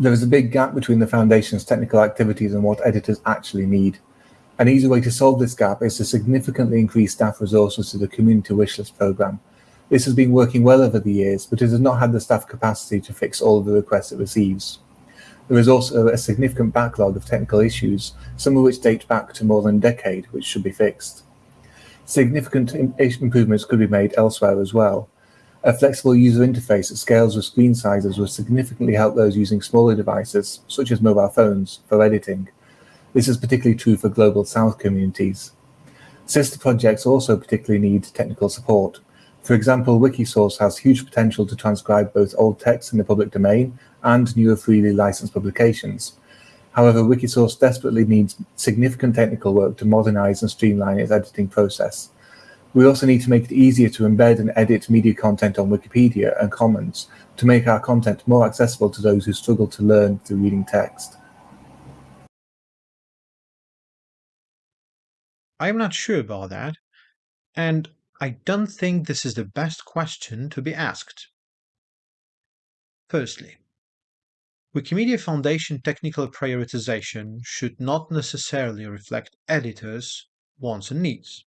There is a big gap between the Foundation's technical activities and what editors actually need. An easy way to solve this gap is to significantly increase staff resources to the Community Wishlist programme. This has been working well over the years, but it has not had the staff capacity to fix all of the requests it receives. There is also a significant backlog of technical issues, some of which date back to more than a decade, which should be fixed. Significant improvements could be made elsewhere as well. A flexible user interface that scales with screen sizes will significantly help those using smaller devices, such as mobile phones, for editing. This is particularly true for Global South communities. Sister projects also particularly need technical support. For example, Wikisource has huge potential to transcribe both old texts in the public domain and newer freely licensed publications. However, Wikisource desperately needs significant technical work to modernize and streamline its editing process. We also need to make it easier to embed and edit media content on Wikipedia and Commons to make our content more accessible to those who struggle to learn through reading text. I'm not sure about that, and I don't think this is the best question to be asked. Firstly, Wikimedia Foundation technical prioritization should not necessarily reflect editors' wants and needs.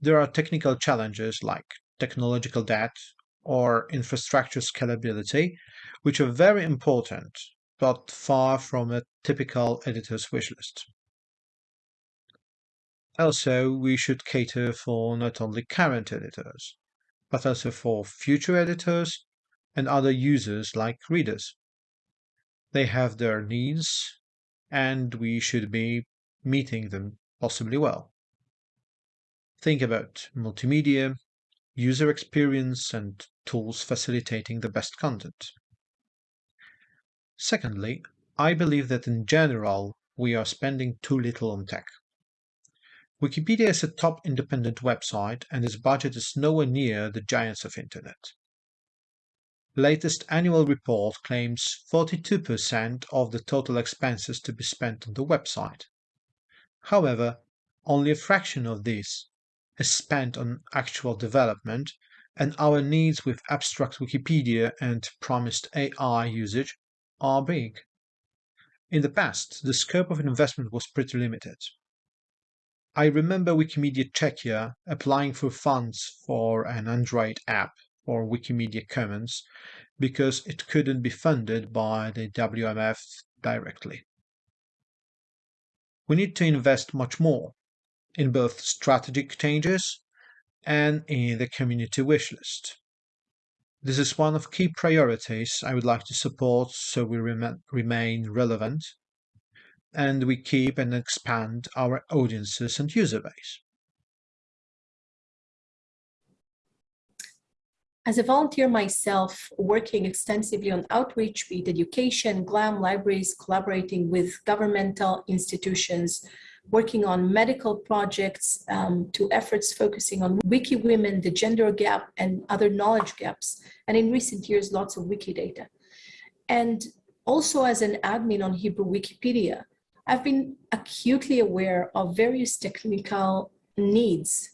There are technical challenges like technological debt or infrastructure scalability, which are very important, but far from a typical editor's wishlist. Also, we should cater for not only current editors, but also for future editors and other users like readers. They have their needs, and we should be meeting them possibly well. Think about multimedia, user experience, and tools facilitating the best content. Secondly, I believe that in general, we are spending too little on tech. Wikipedia is a top independent website and its budget is nowhere near the giants of internet latest annual report claims 42% of the total expenses to be spent on the website. However, only a fraction of this is spent on actual development, and our needs with abstract Wikipedia and promised AI usage are big. In the past, the scope of investment was pretty limited. I remember Wikimedia Czechia applying for funds for an Android app or Wikimedia Commons because it couldn't be funded by the WMF directly. We need to invest much more in both strategic changes and in the community wish list. This is one of key priorities I would like to support so we rem remain relevant and we keep and expand our audiences and user base. As a volunteer myself, working extensively on outreach, be it education, GLAM, libraries, collaborating with governmental institutions, working on medical projects um, to efforts focusing on wiki women, the gender gap and other knowledge gaps. And in recent years, lots of Wikidata. And also as an admin on Hebrew Wikipedia, I've been acutely aware of various technical needs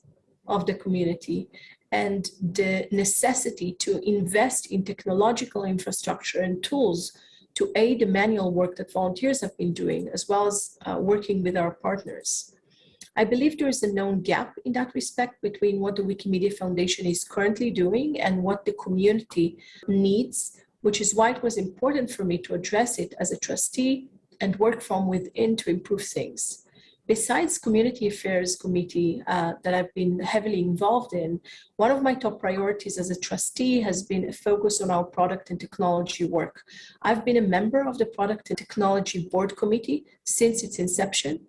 of the community and the necessity to invest in technological infrastructure and tools to aid the manual work that volunteers have been doing, as well as uh, working with our partners. I believe there is a known gap in that respect between what the Wikimedia Foundation is currently doing and what the community needs, which is why it was important for me to address it as a trustee and work from within to improve things besides community affairs committee uh, that I've been heavily involved in, one of my top priorities as a trustee has been a focus on our product and technology work. I've been a member of the product and technology board committee since its inception.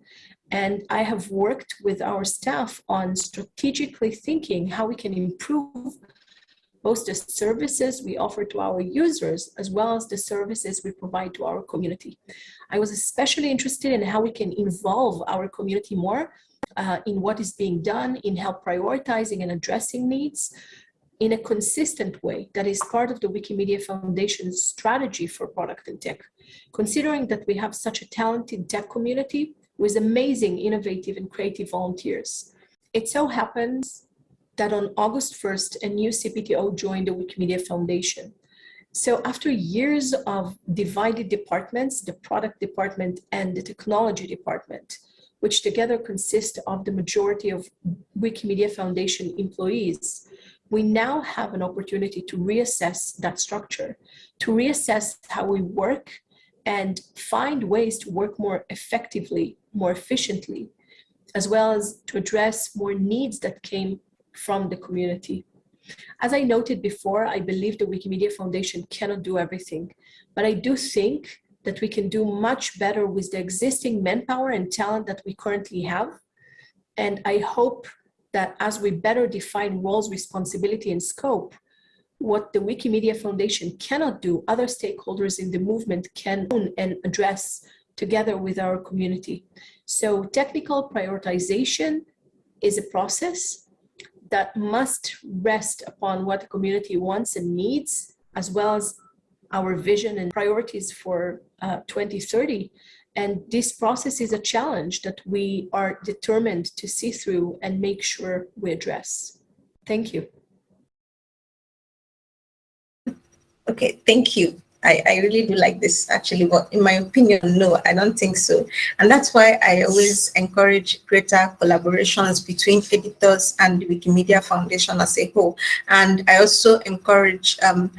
And I have worked with our staff on strategically thinking how we can improve both the services we offer to our users as well as the services we provide to our community. I was especially interested in how we can involve our community more uh, in what is being done, in help prioritizing and addressing needs in a consistent way that is part of the Wikimedia Foundation's strategy for product and tech. Considering that we have such a talented tech community with amazing, innovative and creative volunteers. It so happens that on August 1st, a new CPTO joined the Wikimedia Foundation. So after years of divided departments, the product department and the technology department, which together consist of the majority of Wikimedia Foundation employees, we now have an opportunity to reassess that structure, to reassess how we work and find ways to work more effectively, more efficiently, as well as to address more needs that came from the community. As I noted before, I believe the Wikimedia Foundation cannot do everything, but I do think that we can do much better with the existing manpower and talent that we currently have. And I hope that as we better define roles, responsibility, and scope, what the Wikimedia Foundation cannot do, other stakeholders in the movement can own and address together with our community. So technical prioritization is a process that must rest upon what the community wants and needs, as well as our vision and priorities for uh, 2030. And this process is a challenge that we are determined to see through and make sure we address. Thank you. Okay, thank you. I, I really do like this actually, but in my opinion, no, I don't think so. And that's why I always encourage greater collaborations between editors and the Wikimedia Foundation as a whole. And I also encourage um,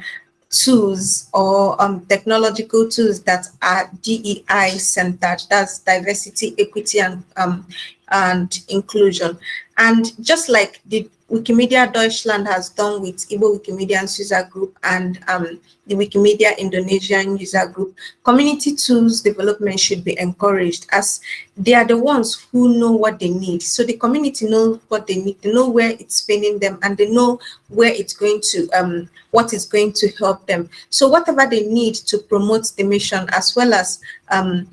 tools or um, technological tools that are DEI centered, that's diversity, equity, and, um, and inclusion. And just like the Wikimedia Deutschland has done with Igbo Wikimedians user group and um, the Wikimedia Indonesian user group, community tools development should be encouraged as they are the ones who know what they need. So the community know what they need, they know where it's spending them and they know where it's going to, um, what is going to help them. So whatever they need to promote the mission as well as um,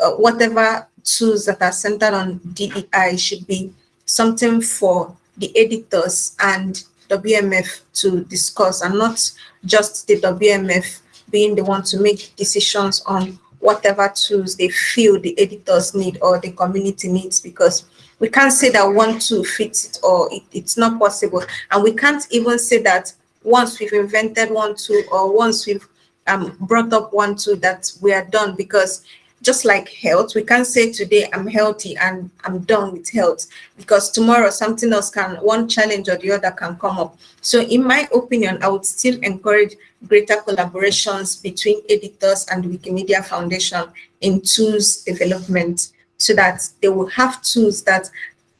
uh, whatever tools that are centered on DEI should be something for the editors and WMF to discuss and not just the WMF being the one to make decisions on whatever tools they feel the editors need or the community needs because we can't say that one tool fits it or it, it's not possible. And we can't even say that once we've invented one tool or once we've um, brought up one tool that we are done because just like health, we can't say today I'm healthy and I'm done with health because tomorrow something else can, one challenge or the other can come up. So in my opinion, I would still encourage greater collaborations between editors and Wikimedia Foundation in tools development so that they will have tools that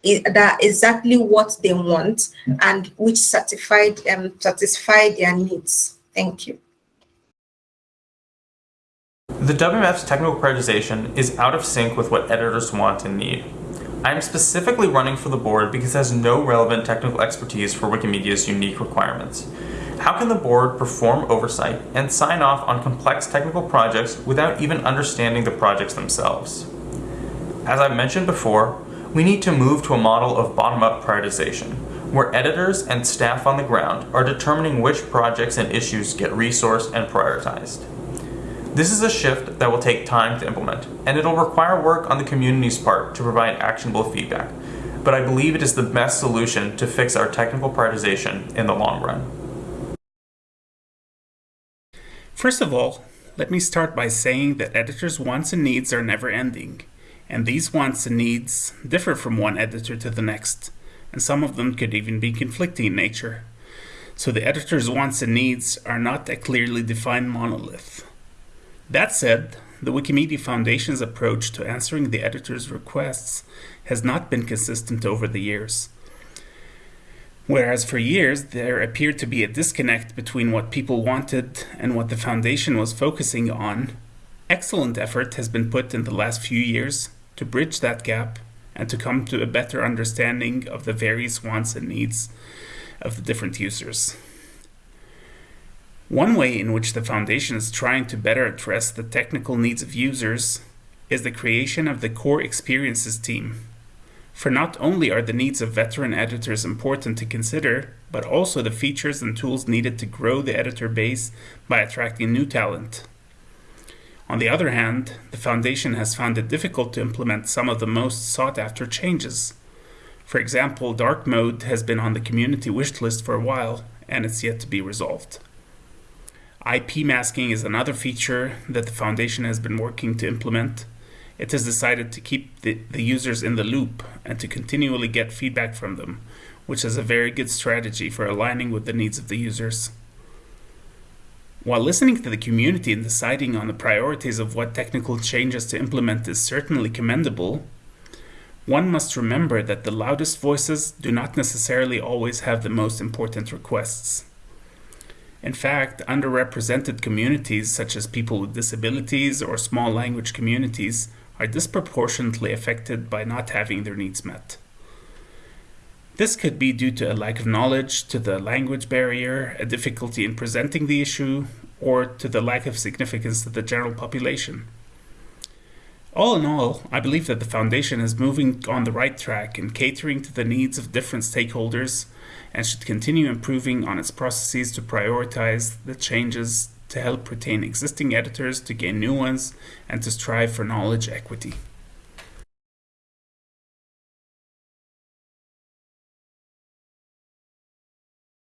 that exactly what they want and which certified um, satisfy their needs. Thank you. The WMF's technical prioritization is out of sync with what editors want and need. I am specifically running for the board because it has no relevant technical expertise for Wikimedia's unique requirements. How can the board perform oversight and sign off on complex technical projects without even understanding the projects themselves? As I've mentioned before, we need to move to a model of bottom-up prioritization, where editors and staff on the ground are determining which projects and issues get resourced and prioritized. This is a shift that will take time to implement, and it'll require work on the community's part to provide actionable feedback. But I believe it is the best solution to fix our technical prioritization in the long run. First of all, let me start by saying that editors' wants and needs are never ending, and these wants and needs differ from one editor to the next, and some of them could even be conflicting in nature. So the editor's wants and needs are not a clearly defined monolith. That said, the Wikimedia Foundation's approach to answering the editor's requests has not been consistent over the years. Whereas for years there appeared to be a disconnect between what people wanted and what the Foundation was focusing on, excellent effort has been put in the last few years to bridge that gap and to come to a better understanding of the various wants and needs of the different users. One way in which the Foundation is trying to better address the technical needs of users is the creation of the Core Experiences team. For not only are the needs of veteran editors important to consider, but also the features and tools needed to grow the editor base by attracting new talent. On the other hand, the Foundation has found it difficult to implement some of the most sought after changes. For example, dark mode has been on the community wish list for a while, and it's yet to be resolved. IP masking is another feature that the Foundation has been working to implement. It has decided to keep the, the users in the loop and to continually get feedback from them, which is a very good strategy for aligning with the needs of the users. While listening to the community and deciding on the priorities of what technical changes to implement is certainly commendable, one must remember that the loudest voices do not necessarily always have the most important requests. In fact, underrepresented communities such as people with disabilities or small language communities are disproportionately affected by not having their needs met. This could be due to a lack of knowledge, to the language barrier, a difficulty in presenting the issue, or to the lack of significance to the general population. All in all, I believe that the Foundation is moving on the right track in catering to the needs of different stakeholders and should continue improving on its processes to prioritize the changes to help retain existing editors, to gain new ones, and to strive for knowledge equity.